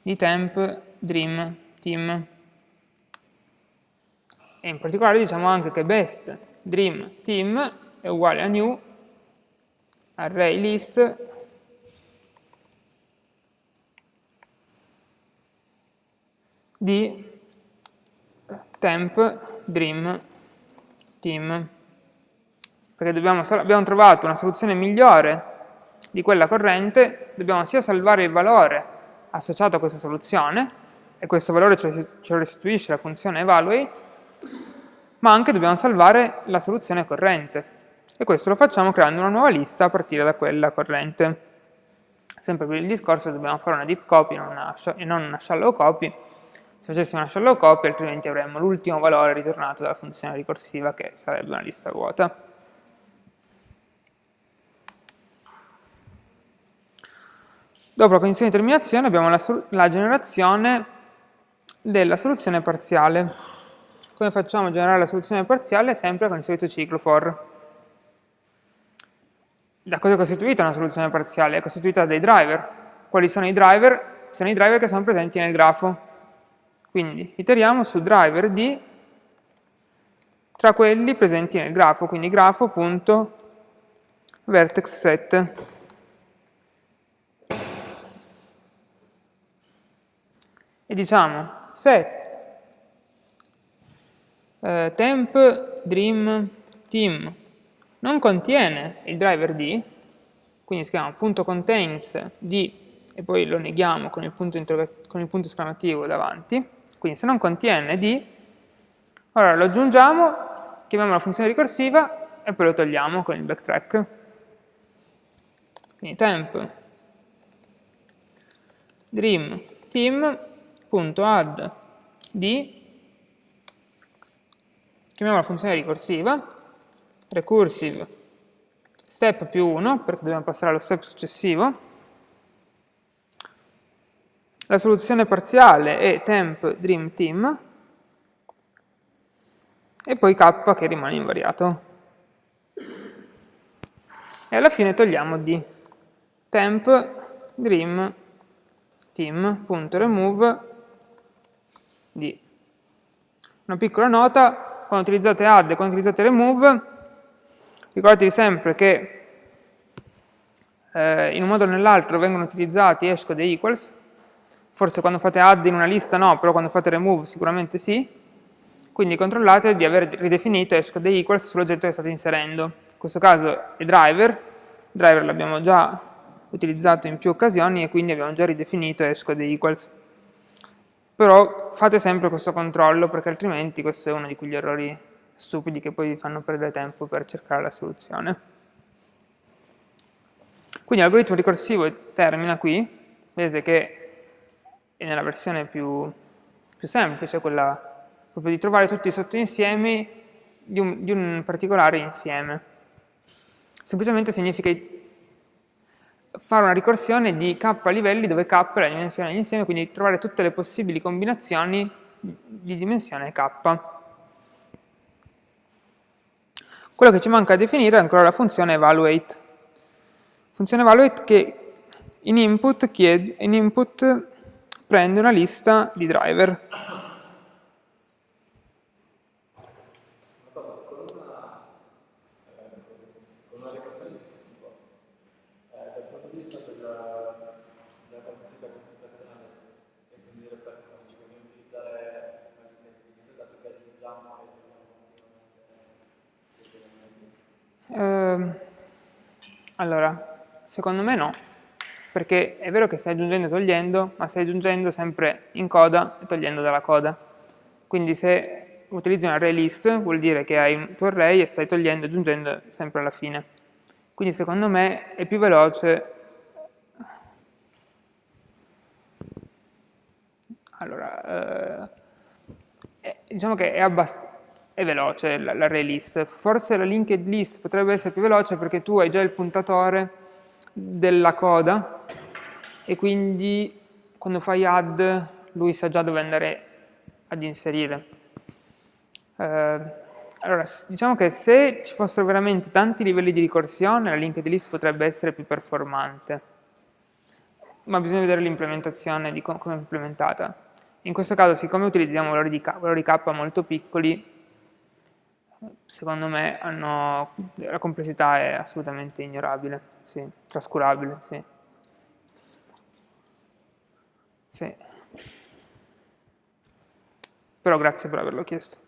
[SPEAKER 1] di temp dream team. E in particolare diciamo anche che best dream team è uguale a new array list di temp dream team perché dobbiamo, abbiamo trovato una soluzione migliore di quella corrente dobbiamo sia salvare il valore associato a questa soluzione, e questo valore ce lo restituisce la funzione evaluate, ma anche dobbiamo salvare la soluzione corrente. E questo lo facciamo creando una nuova lista a partire da quella corrente. Sempre per il discorso dobbiamo fare una deep copy e non una shallow copy. Se facessimo una shallow copy altrimenti avremmo l'ultimo valore ritornato dalla funzione ricorsiva che sarebbe una lista vuota. Dopo la condizione di terminazione abbiamo la, la generazione della soluzione parziale. Come facciamo a generare la soluzione parziale? Sempre con il solito ciclo for. Da cosa è costituita una soluzione parziale? È costituita da dei driver. Quali sono i driver? Sono i driver che sono presenti nel grafo. Quindi iteriamo su driver di tra quelli presenti nel grafo, quindi grafo.vertex set. e diciamo se eh, temp dream team non contiene il driver d, quindi si chiama .contains d e poi lo neghiamo con il, punto con il punto esclamativo davanti, quindi se non contiene d, allora lo aggiungiamo, chiamiamo la funzione ricorsiva e poi lo togliamo con il backtrack. Quindi temp dream team add di, chiamiamo la funzione ricorsiva, recursive step più 1, perché dobbiamo passare allo step successivo, la soluzione parziale è temp dream team, e poi k che rimane invariato. E alla fine togliamo d. temp dream team.remove d. Una piccola nota, quando utilizzate add e quando utilizzate remove, ricordatevi sempre che eh, in un modo o nell'altro vengono utilizzati esco e equals, forse quando fate add in una lista no, però quando fate remove sicuramente sì, quindi controllate di aver ridefinito esco e equals sull'oggetto che state inserendo. In questo caso è driver, driver l'abbiamo già utilizzato in più occasioni e quindi abbiamo già ridefinito esco e equals. Però fate sempre questo controllo perché altrimenti questo è uno di quegli errori stupidi che poi vi fanno perdere tempo per cercare la soluzione. Quindi l'algoritmo ricorsivo termina qui, vedete che è nella versione più, più semplice, quella proprio di trovare tutti i sottoinsiemi di un, di un particolare insieme. Semplicemente significa fare una ricorsione di k livelli dove k è la dimensione dell'insieme, quindi trovare tutte le possibili combinazioni di dimensione k. Quello che ci manca a definire è ancora la funzione evaluate. Funzione evaluate che in input, chiede, in input prende una lista di driver. Eh, allora, Secondo me no, perché è vero che stai aggiungendo e togliendo, ma stai aggiungendo sempre in coda e togliendo dalla coda. Quindi se utilizzi un array list vuol dire che hai un tuo array e stai togliendo e aggiungendo sempre alla fine. Quindi secondo me è più veloce allora, eh, diciamo che è, è veloce l'array list. Forse la linked list potrebbe essere più veloce perché tu hai già il puntatore della coda e quindi quando fai add lui sa già dove andare ad inserire. Eh, allora, diciamo che se ci fossero veramente tanti livelli di ricorsione, la linked list potrebbe essere più performante, ma bisogna vedere l'implementazione di come è implementata. In questo caso, siccome utilizziamo valori di valori K molto piccoli, secondo me hanno, la complessità è assolutamente ignorabile, sì, trascurabile, sì. sì. Però grazie per averlo chiesto.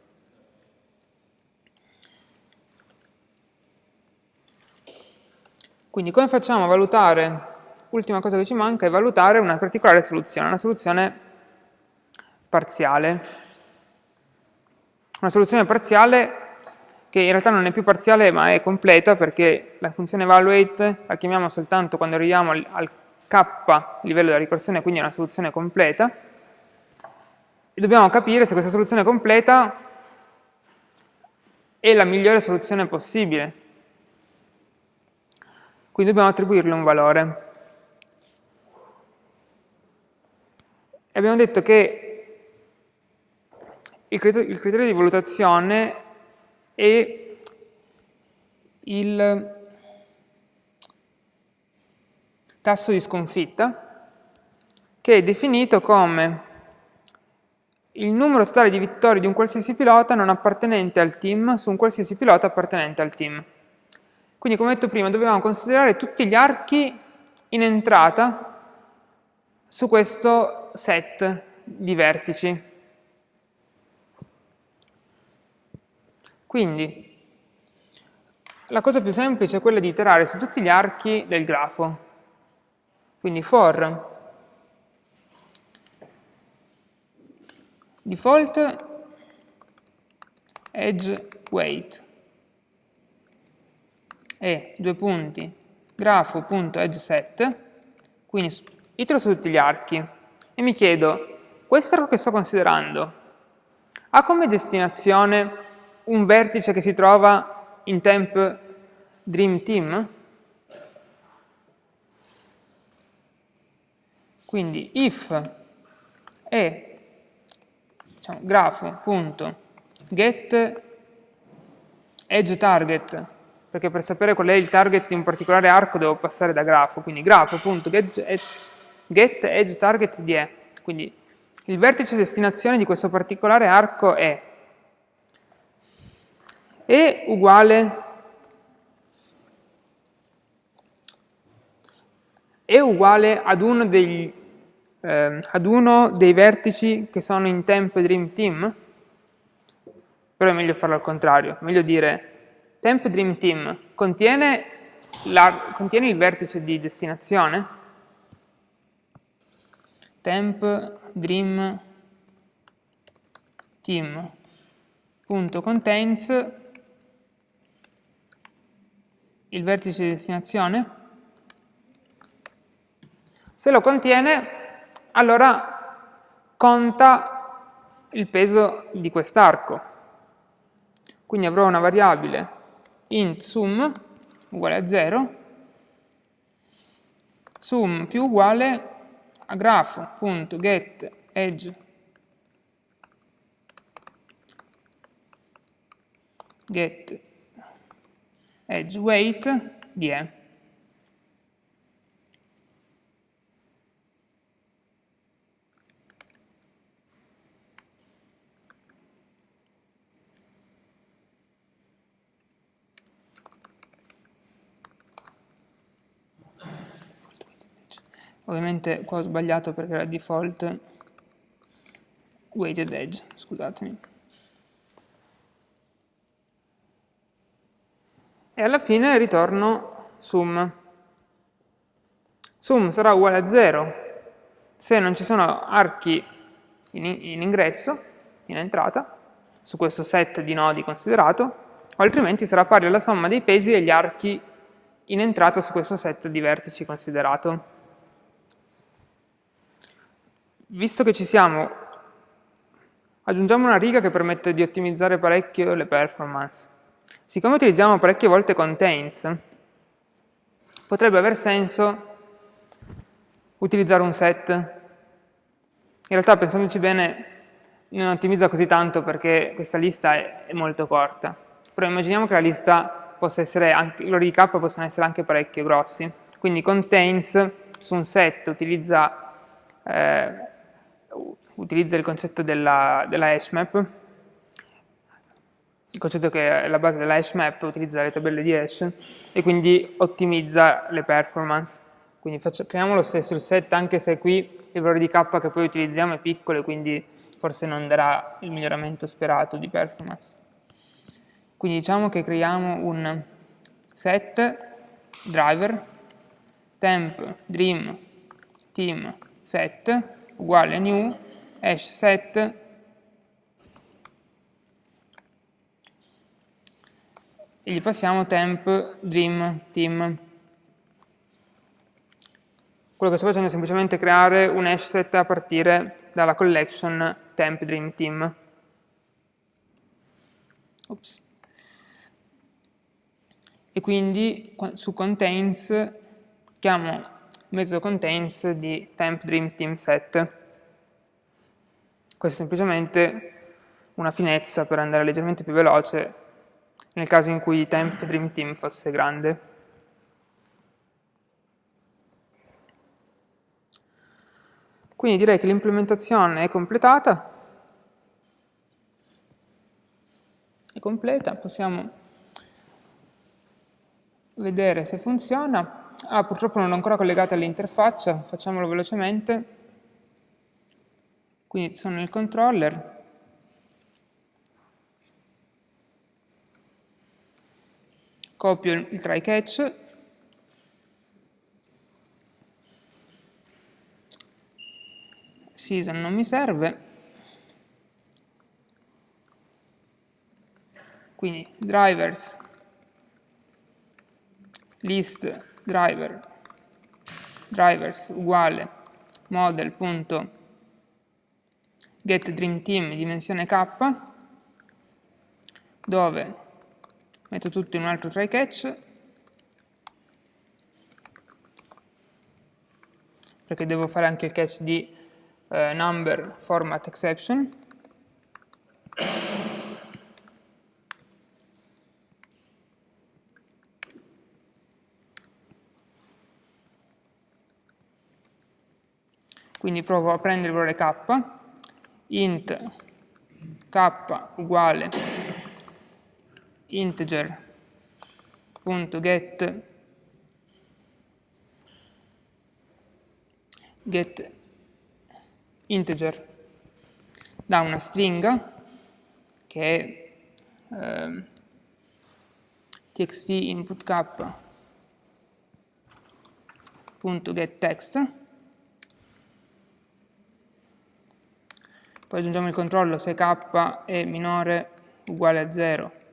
[SPEAKER 1] Quindi come facciamo a valutare, ultima cosa che ci manca è valutare una particolare soluzione, una soluzione parziale. Una soluzione parziale che in realtà non è più parziale ma è completa perché la funzione evaluate la chiamiamo soltanto quando arriviamo al, al k livello della ricorsione, quindi è una soluzione completa, e dobbiamo capire se questa soluzione completa è la migliore soluzione possibile. Quindi dobbiamo attribuirle un valore. E abbiamo detto che il criterio, il criterio di valutazione e il tasso di sconfitta che è definito come il numero totale di vittorie di un qualsiasi pilota non appartenente al team su un qualsiasi pilota appartenente al team. Quindi come detto prima dobbiamo considerare tutti gli archi in entrata su questo set di vertici. Quindi, la cosa più semplice è quella di iterare su tutti gli archi del grafo. Quindi for default edge weight. E due punti grafo.edgeSet, quindi itero su tutti gli archi. E mi chiedo, questo arco che sto considerando ha come destinazione un vertice che si trova in temp dream team? Quindi if è diciamo, grafo.get edge target, perché per sapere qual è il target di un particolare arco devo passare da grafo, quindi grafo.get edge target di E. Quindi il vertice destinazione di questo particolare arco è E uguale è uguale ad uno, degli, eh, ad uno dei vertici che sono in temp dream team? Però è meglio farlo al contrario, meglio dire temp dream team contiene, la, contiene il vertice di destinazione? temp dream team.contains il vertice di destinazione? Se lo contiene, allora conta il peso di quest'arco. Quindi avrò una variabile int sum uguale a 0, sum più uguale a grafo.get edge get edge weight di E. Ovviamente qua ho sbagliato perché era default weighted edge, scusatemi. E alla fine ritorno sum. Sum sarà uguale a 0 se non ci sono archi in, in ingresso, in entrata, su questo set di nodi considerato, o altrimenti sarà pari alla somma dei pesi degli archi in entrata su questo set di vertici considerato visto che ci siamo, aggiungiamo una riga che permette di ottimizzare parecchio le performance. Siccome utilizziamo parecchie volte contains, potrebbe aver senso utilizzare un set. In realtà, pensandoci bene, non ottimizza così tanto perché questa lista è, molto corta. Però immaginiamo che la lista possa essere anche, i loro k possono essere anche parecchio grossi. Quindi contains su un set utilizza eh, utilizza il concetto della, della hashmap, il concetto che è la base della hashmap utilizza le tabelle di hash e quindi ottimizza le performance. Quindi faccio, creiamo lo stesso il set anche se qui il valore di k che poi utilizziamo è piccolo e quindi forse non darà il miglioramento sperato di performance. Quindi diciamo che creiamo un set driver temp dream team set uguale new hash set e gli passiamo temp dream team. Quello che sto facendo è semplicemente creare un hash set a partire dalla collection temp dream team. Ops. E quindi su contains chiamo metodo contains di temp dream team set. Questa è semplicemente una finezza per andare leggermente più veloce nel caso in cui temp dream team fosse grande. Quindi direi che l'implementazione è completata, è completa, possiamo vedere se funziona. Ah, purtroppo non l'ho ancora collegata all'interfaccia, facciamolo velocemente. Quindi sono nel controller, copio il try catch, season non mi serve, quindi drivers. List driver. Drivers uguale. Model.drivers get dream team dimensione k, dove metto tutto in un altro try catch, perché devo fare anche il catch di eh, number format exception. Quindi provo a prendere il valore k, int k uguale integer.get get integer da una stringa che è eh, txt input k.getText poi aggiungiamo il controllo se k è minore uguale a 0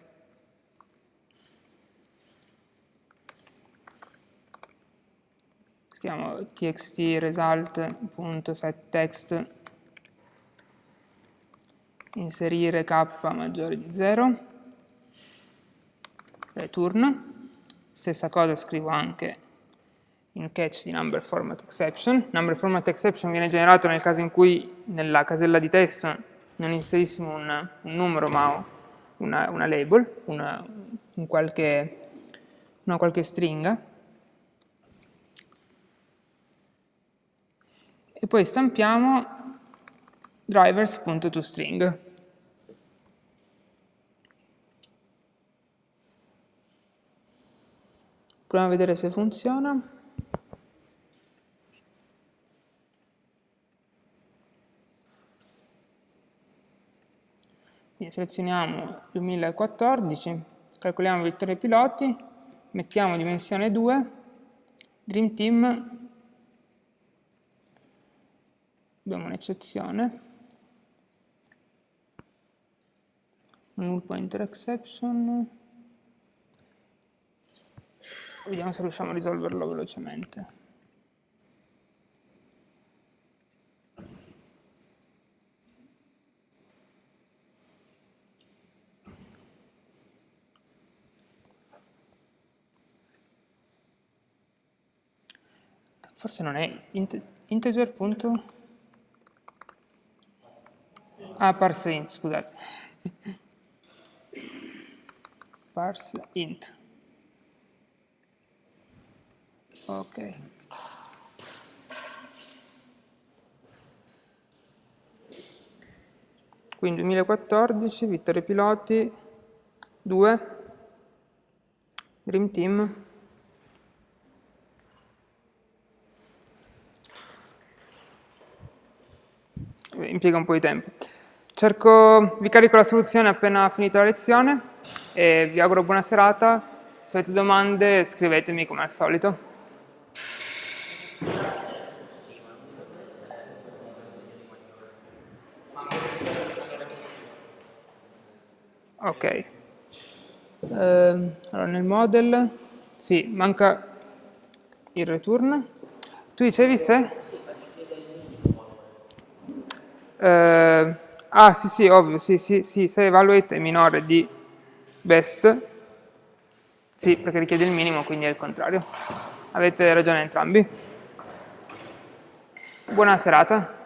[SPEAKER 1] scriviamo txt result.setText inserire k maggiore di 0 return stessa cosa scrivo anche in catch di number format exception. Number format exception viene generato nel caso in cui nella casella di testo non inserissimo un, un numero ma una, una label, una, un qualche, una qualche stringa. E poi stampiamo drivers.toString. Proviamo a vedere se funziona. Quindi selezioniamo 2014, calcoliamo vittorie piloti, mettiamo dimensione 2, Dream Team, abbiamo un'eccezione, null pointer exception, vediamo se riusciamo a risolverlo velocemente. forse non è int integer. Ah, parse int, scusate. parse int. Ok. Quindi 2014, vittorie piloti, 2, Dream Team, impiega un po' di tempo. Cerco, vi carico la soluzione appena finita la lezione e vi auguro buona serata. Se avete domande scrivetemi come al solito. Ok. Uh, allora nel model, sì, manca il return. Tu dicevi se? Eh, ah, sì, sì, ovvio, sì, sì, sì, se evaluate è minore di best, sì, perché richiede il minimo, quindi è il contrario. Avete ragione entrambi. Buona serata.